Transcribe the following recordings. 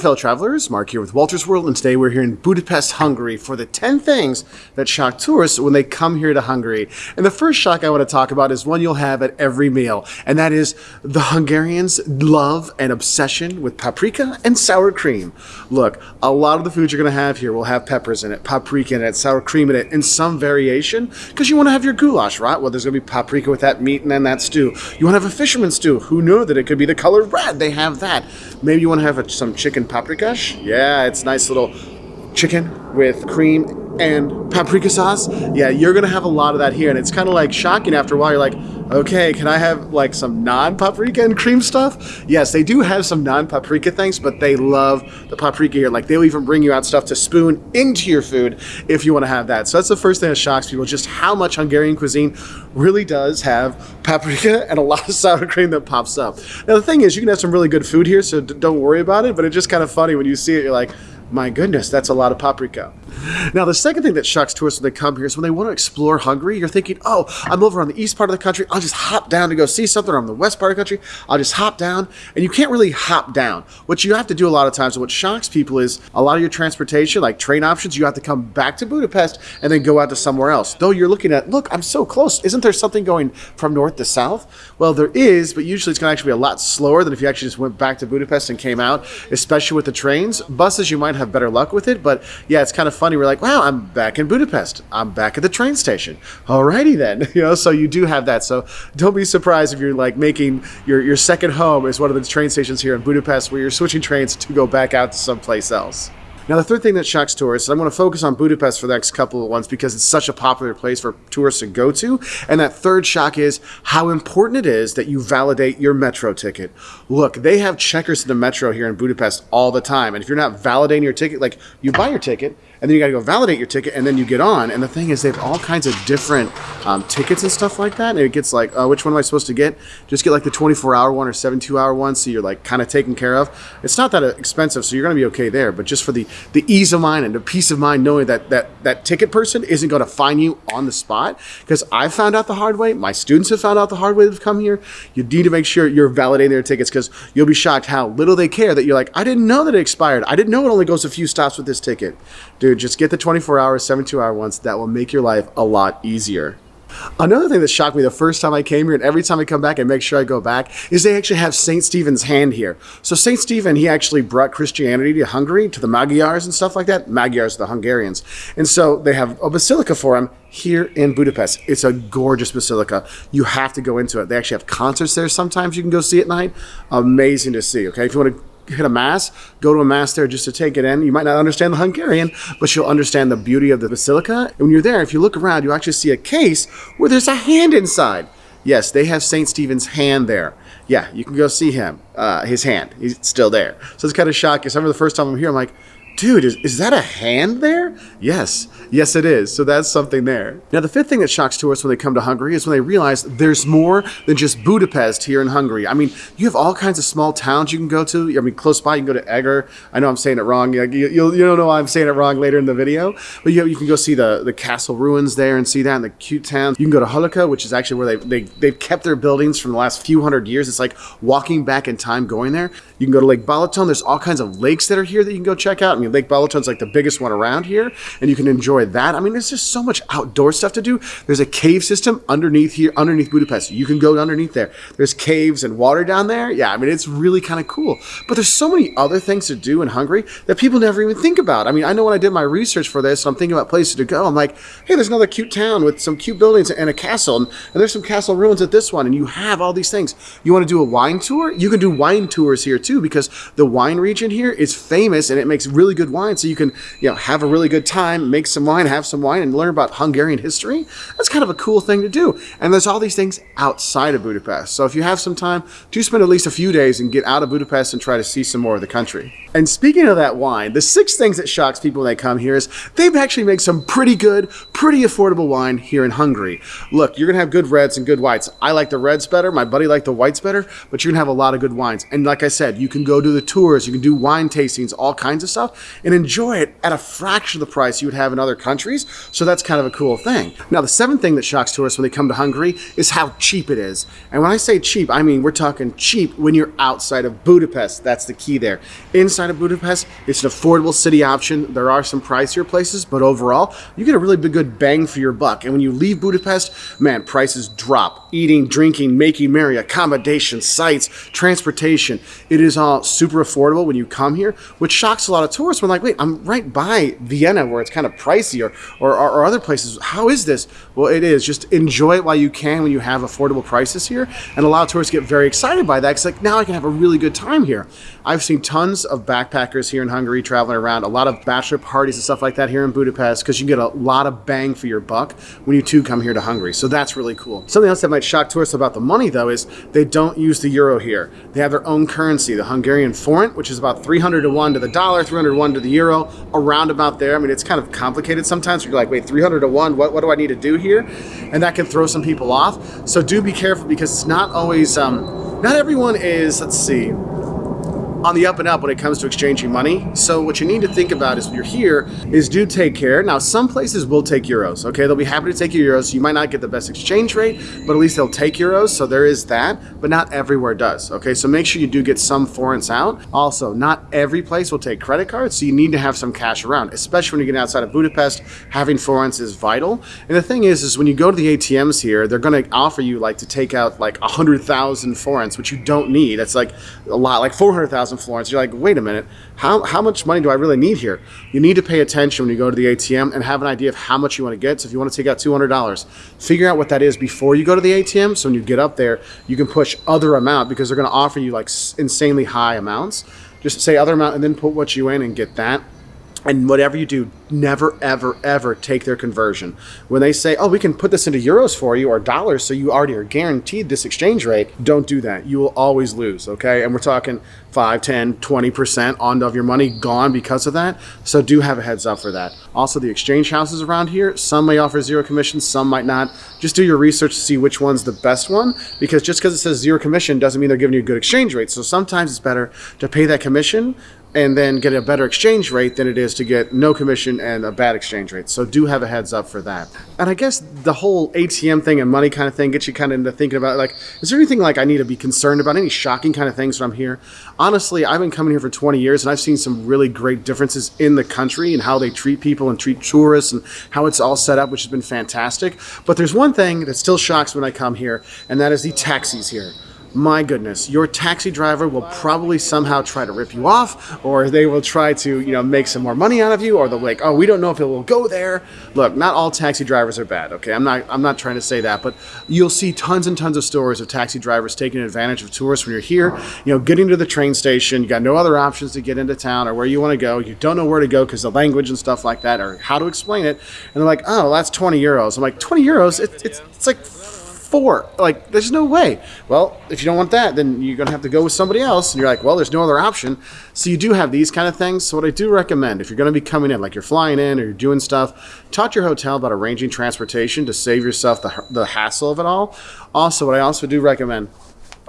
fellow travelers, Mark here with Walter's World, and today we're here in Budapest, Hungary for the 10 things that shock tourists when they come here to Hungary. And the first shock I want to talk about is one you'll have at every meal, and that is the Hungarians' love and obsession with paprika and sour cream. Look, a lot of the food you're going to have here will have peppers in it, paprika in it, sour cream in it, in some variation, because you want to have your goulash, right? Well, there's going to be paprika with that meat and then that stew. You want to have a fisherman's stew. Who knew that it could be the color red? They have that. Maybe you want to have a, some chicken paprikash. Yeah, it's nice little chicken with cream and paprika sauce. Yeah, you're gonna have a lot of that here, and it's kind of like shocking after a while. You're like, okay, can I have like some non-paprika and cream stuff? Yes, they do have some non-paprika things, but they love the paprika here. Like they'll even bring you out stuff to spoon into your food if you want to have that. So that's the first thing that shocks people, just how much Hungarian cuisine really does have paprika and a lot of sour cream that pops up. Now the thing is, you can have some really good food here, so don't worry about it. But it's just kind of funny when you see it. You're like my goodness, that's a lot of paprika. Now, the second thing that shocks tourists when they come here is when they want to explore Hungary, you're thinking, oh, I'm over on the east part of the country. I'll just hop down to go see something. Or I'm the west part of the country. I'll just hop down. And you can't really hop down. What you have to do a lot of times, and what shocks people is a lot of your transportation, like train options, you have to come back to Budapest and then go out to somewhere else. Though you're looking at, look, I'm so close. Isn't there something going from north to south? Well, there is, but usually it's going to actually be a lot slower than if you actually just went back to Budapest and came out, especially with the trains. Buses, you might have better luck with it. But yeah, it's kind of funny. We're like, wow, I'm back in Budapest. I'm back at the train station. Alrighty then. You know, so you do have that. So don't be surprised if you're like making your, your second home is one of the train stations here in Budapest where you're switching trains to go back out to someplace else. Now, the third thing that shocks tourists, I'm going to focus on Budapest for the next couple of ones because it's such a popular place for tourists to go to. And that third shock is how important it is that you validate your metro ticket. Look, they have checkers in the metro here in Budapest all the time. And if you're not validating your ticket, like you buy your ticket, and then you got to go validate your ticket, and then you get on. And the thing is, they have all kinds of different um, tickets and stuff like that. And it gets like, uh, which one am I supposed to get? Just get like the 24 hour one or 72 hour one, so you're like kind of taken care of. It's not that expensive, so you're going to be okay there. But just for the the ease of mind and the peace of mind, knowing that that that ticket person isn't going to find you on the spot, because I found out the hard way. My students have found out the hard way. They've come here. You need to make sure you're validating their tickets, because you'll be shocked how little they care. That you're like, I didn't know that it expired. I didn't know it only goes a few stops with this ticket. Dude, just get the 24 hour, 72 hour ones. That will make your life a lot easier. Another thing that shocked me the first time I came here, and every time I come back, I make sure I go back, is they actually have St. Stephen's hand here. So St. Stephen, he actually brought Christianity to Hungary, to the Magyars and stuff like that. Magyars, are the Hungarians. And so they have a basilica for him here in Budapest. It's a gorgeous basilica. You have to go into it. They actually have concerts there sometimes you can go see at night. Amazing to see, okay? If you want to hit a mass, go to a mass there just to take it in. You might not understand the Hungarian, but you'll understand the beauty of the basilica. And when you're there, if you look around, you actually see a case where there's a hand inside. Yes, they have St. Stephen's hand there. Yeah, you can go see him, uh, his hand. He's still there. So it's kind of shocking. I remember the first time I'm here, I'm like, dude, is, is that a hand there? Yes, yes it is. So that's something there. Now the fifth thing that shocks tourists when they come to Hungary is when they realize there's more than just Budapest here in Hungary. I mean, you have all kinds of small towns you can go to. I mean, close by you can go to Eger. I know I'm saying it wrong. You, you, you don't know why I'm saying it wrong later in the video. But you, you can go see the, the castle ruins there and see that and the cute towns. You can go to Hollókő, which is actually where they, they, they've kept their buildings from the last few hundred years. It's like walking back in time going there. You can go to Lake Balaton. There's all kinds of lakes that are here that you can go check out. I mean, Lake Balaton's like the biggest one around here, and you can enjoy that. I mean, there's just so much outdoor stuff to do. There's a cave system underneath here, underneath Budapest. You can go underneath there. There's caves and water down there. Yeah, I mean, it's really kind of cool. But there's so many other things to do in Hungary that people never even think about. I mean, I know when I did my research for this, I'm thinking about places to go. I'm like, hey, there's another cute town with some cute buildings and a castle, and, and there's some castle ruins at this one, and you have all these things. You want to do a wine tour? You can do wine tours here too, because the wine region here is famous and it makes really good wine. So you can, you know, have a really good time, make some wine, have some wine, and learn about Hungarian history. That's kind of a cool thing to do. And there's all these things outside of Budapest. So if you have some time, do spend at least a few days and get out of Budapest and try to see some more of the country. And speaking of that wine, the six things that shocks people when they come here is they've actually made some pretty good, pretty affordable wine here in Hungary. Look, you're gonna have good reds and good whites. I like the reds better, my buddy liked the whites better, but you're gonna have a lot of good wines. And like I said, you can go do the tours, you can do wine tastings, all kinds of stuff, and enjoy it at a fraction of the price you would have in other countries. So that's kind of a cool thing. Now, the seventh thing that shocks tourists when they come to Hungary is how cheap it is. And when I say cheap, I mean we're talking cheap when you're outside of Budapest. That's the key there. Inside of Budapest. It's an affordable city option. There are some pricier places, but overall, you get a really good bang for your buck. And when you leave Budapest, man, prices drop. Eating, drinking, making merry, accommodation, sites, transportation. It is all super affordable when you come here, which shocks a lot of tourists. We're like, wait, I'm right by Vienna where it's kind of pricey or, or, or other places. How is this? Well, it is. Just enjoy it while you can when you have affordable prices here. And a lot of tourists get very excited by that because like now I can have a really good time here. I've seen tons of backpackers here in Hungary traveling around, a lot of bachelor parties and stuff like that here in Budapest because you get a lot of bang for your buck when you too come here to Hungary. So that's really cool. Something else that might shock tourists about the money though is they don't use the euro here. They have their own currency, the Hungarian forint, which is about 300 to 1 to the dollar, 300 to 1 to the euro, around about there. I mean, it's kind of complicated sometimes. You're like, wait, 300 to 1, what, what do I need to do here? And that can throw some people off. So do be careful because it's not always, um, not everyone is, let's see, on the up and up when it comes to exchanging money. So what you need to think about is when you're here is do take care. Now, some places will take euros, okay? They'll be happy to take your euros. You might not get the best exchange rate, but at least they'll take euros. So there is that, but not everywhere does, okay? So make sure you do get some forints out. Also, not every place will take credit cards, so you need to have some cash around, especially when you get outside of Budapest, having forints is vital. And the thing is, is when you go to the ATMs here, they're gonna offer you like to take out like 100,000 forints, which you don't need. That's like a lot, like 400,000 thousand florins. You're like, wait a minute, how how much money do I really need here? You need to pay attention when you go to the ATM and have an idea of how much you want to get. So if you want to take out two hundred dollars, figure out what that is before you go to the ATM. So when you get up there, you can push other amount because they're going to offer you like insanely high amounts. Just say other amount and then put what you in and get that and whatever you do, never, ever, ever take their conversion. When they say, oh, we can put this into euros for you or dollars, so you already are guaranteed this exchange rate, don't do that. You will always lose, okay? And we're talking 5, 10, 20% on of your money gone because of that. So do have a heads up for that. Also, the exchange houses around here, some may offer zero commission, some might not. Just do your research to see which one's the best one, because just because it says zero commission doesn't mean they're giving you a good exchange rate. So sometimes it's better to pay that commission and then get a better exchange rate than it is to get no commission and a bad exchange rate. So do have a heads up for that. And I guess the whole ATM thing and money kind of thing gets you kind of into thinking about like, is there anything like I need to be concerned about? Any shocking kind of things when I'm here? Honestly, I've been coming here for 20 years and I've seen some really great differences in the country and how they treat people and treat tourists and how it's all set up, which has been fantastic. But there's one thing that still shocks when I come here, and that is the taxis here my goodness, your taxi driver will probably somehow try to rip you off, or they will try to, you know, make some more money out of you, or they'll like, oh, we don't know if it will go there. Look, not all taxi drivers are bad, okay? I'm not, I'm not trying to say that, but you'll see tons and tons of stories of taxi drivers taking advantage of tourists when you're here, you know, getting to the train station, you got no other options to get into town or where you want to go, you don't know where to go because the language and stuff like that, or how to explain it, and they're like, oh, that's 20 euros. I'm like, 20 euros? It, it's, it's like four. Like, there's no way. Well, if you don't want that, then you're going to have to go with somebody else. And you're like, well, there's no other option. So you do have these kind of things. So what I do recommend, if you're going to be coming in, like you're flying in or you're doing stuff, talk to your hotel about arranging transportation to save yourself the, the hassle of it all. Also, what I also do recommend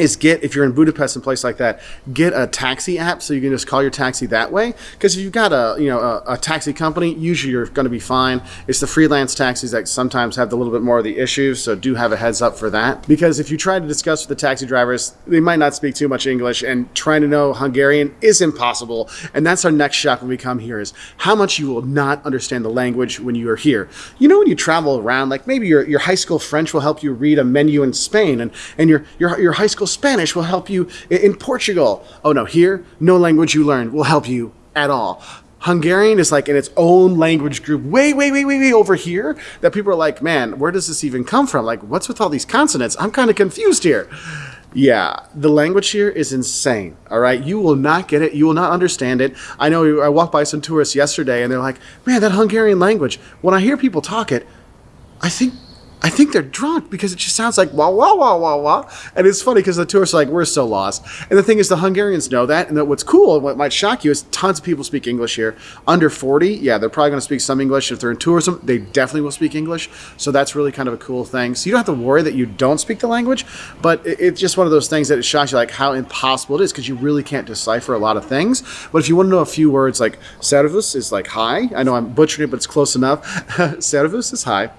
is get if you're in Budapest and place like that, get a taxi app so you can just call your taxi that way. Because if you've got a you know a, a, taxi company, usually you're going to be fine. It's the freelance taxis that sometimes have a little bit more of the issues, so do have a heads up for that. Because if you try to discuss with the taxi drivers, they might not speak too much English, and trying to know Hungarian is impossible. And that's our next shock when we come here is how much you will not understand the language when you are here. You know when you travel around, like maybe your your high school French will help you read a menu in Spain, and and your your your high school Spanish will help you in Portugal. Oh no, here, no language you learn will help you at all. Hungarian is like in its own language group, way, way, way, way, way over here, that people are like, man, where does this even come from? Like, what's with all these consonants? I'm kind of confused here. Yeah, the language here is insane. All right, you will not get it. You will not understand it. I know I walked by some tourists yesterday and they're like, man, that Hungarian language, when I hear people talk it, I think I think they're drunk because it just sounds like wah wah wah wah wah. And it's funny because the tourists are like, we're so lost. And the thing is, the Hungarians know that. And that what's cool and what might shock you is tons of people speak English here. Under 40, yeah, they're probably going to speak some English. If they're in tourism, they definitely will speak English. So that's really kind of a cool thing. So you don't have to worry that you don't speak the language, but it's just one of those things that it shocks you like how impossible it is because you really can't decipher a lot of things. But if you want to know a few words like servus is like hi. I know I'm butchering it, but it's close enough. servus is hi.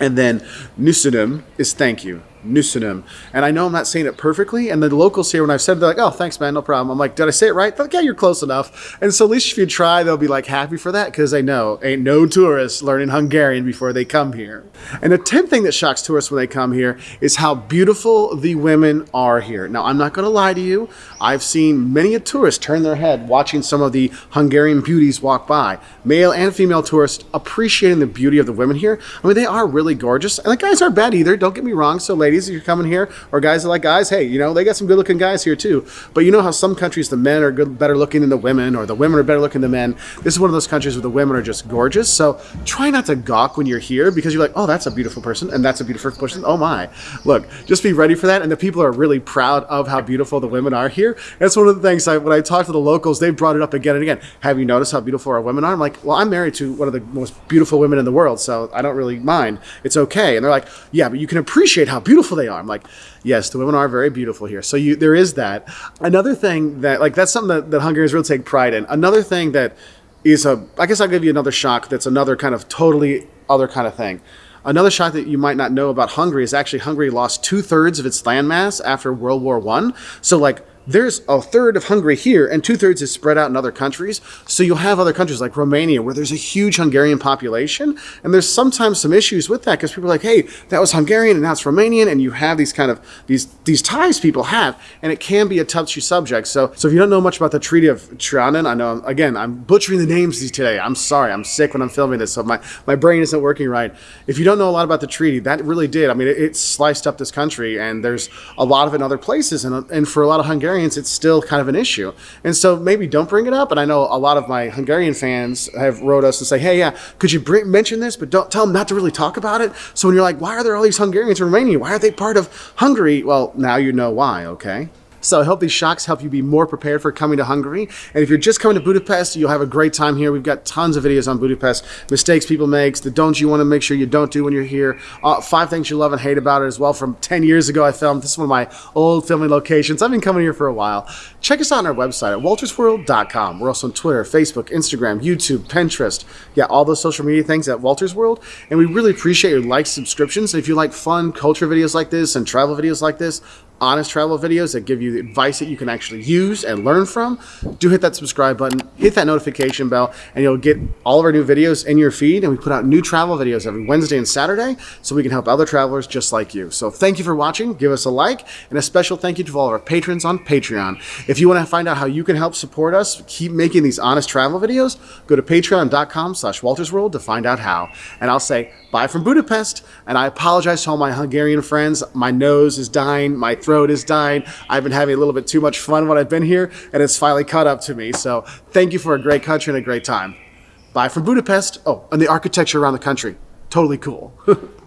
And then Nusidum is thank you. Nusinum. And I know I'm not saying it perfectly. And the locals here, when I've said it, they're like, oh, thanks, man, no problem. I'm like, did I say it right? They're like, yeah, you're close enough. And so at least if you try, they'll be like happy for that because they know ain't no tourists learning Hungarian before they come here. And the 10th thing that shocks tourists when they come here is how beautiful the women are here. Now, I'm not going to lie to you. I've seen many a tourist turn their head watching some of the Hungarian beauties walk by. Male and female tourists appreciating the beauty of the women here. I mean, they are really gorgeous. And the guys aren't bad either. Don't get me wrong. So, ladies, if you're coming here, or guys that like guys, hey, you know, they got some good looking guys here too. But you know how some countries the men are good, better looking than the women, or the women are better looking than men. This is one of those countries where the women are just gorgeous. So try not to gawk when you're here because you're like, oh, that's a beautiful person, and that's a beautiful person. Oh my. Look, just be ready for that. And the people are really proud of how beautiful the women are here. That's one of the things I, when I talk to the locals, they brought it up again and again. Have you noticed how beautiful our women are? I'm like, well, I'm married to one of the most beautiful women in the world, so I don't really mind. It's okay. And they're like, yeah, but you can appreciate how beautiful they are. I'm like, yes, the women are very beautiful here. So you, there is that. Another thing that, like, that's something that, that Hungarians really take pride in. Another thing that is a, I guess I'll give you another shock that's another kind of totally other kind of thing. Another shock that you might not know about Hungary is actually Hungary lost two thirds of its landmass after World War One. So like there's a third of Hungary here and two thirds is spread out in other countries. So you'll have other countries like Romania where there's a huge Hungarian population. And there's sometimes some issues with that because people are like, hey, that was Hungarian and now it's Romanian. And you have these kind of these these ties people have. And it can be a touchy subject. So so if you don't know much about the Treaty of Trianon, I know um, again, I'm butchering the names today. I'm sorry. I'm sick when I'm filming this. So my, my brain isn't working right. If you don't know a lot about the treaty, that really did. I mean, it, it sliced up this country and there's a lot of it in other places. And, and for a lot of Hungarians, Hungarians, it's still kind of an issue. And so maybe don't bring it up. And I know a lot of my Hungarian fans have wrote us and say, hey, yeah, could you bring, mention this, but don't tell them not to really talk about it. So when you're like, why are there all these Hungarians in Romania? Why are they part of Hungary? Well, now you know why, okay? So I hope these shocks help you be more prepared for coming to Hungary. And if you're just coming to Budapest, you'll have a great time here. We've got tons of videos on Budapest, mistakes people make, the don'ts you want to make sure you don't do when you're here, uh, five things you love and hate about it as well. From 10 years ago, I filmed. This is one of my old filming locations. I've been coming here for a while. Check us out on our website at waltersworld.com. We're also on Twitter, Facebook, Instagram, YouTube, Pinterest. Yeah, all those social media things at Walters World. And we really appreciate your likes, subscriptions. If you like fun culture videos like this and travel videos like this, honest travel videos that give you advice that you can actually use and learn from, do hit that subscribe button, hit that notification bell, and you'll get all of our new videos in your feed. And we put out new travel videos every Wednesday and Saturday so we can help other travelers just like you. So thank you for watching. Give us a like and a special thank you to all of our patrons on Patreon. If you want to find out how you can help support us, keep making these honest travel videos, go to patreon.com slash waltersworld to find out how. And I'll say bye from Budapest. And I apologize to all my Hungarian friends. My nose is dying. My throat is dying. I've been having a little bit too much fun when I've been here, and it's finally caught up to me. So thank you for a great country and a great time. Bye from Budapest. Oh, and the architecture around the country. Totally cool.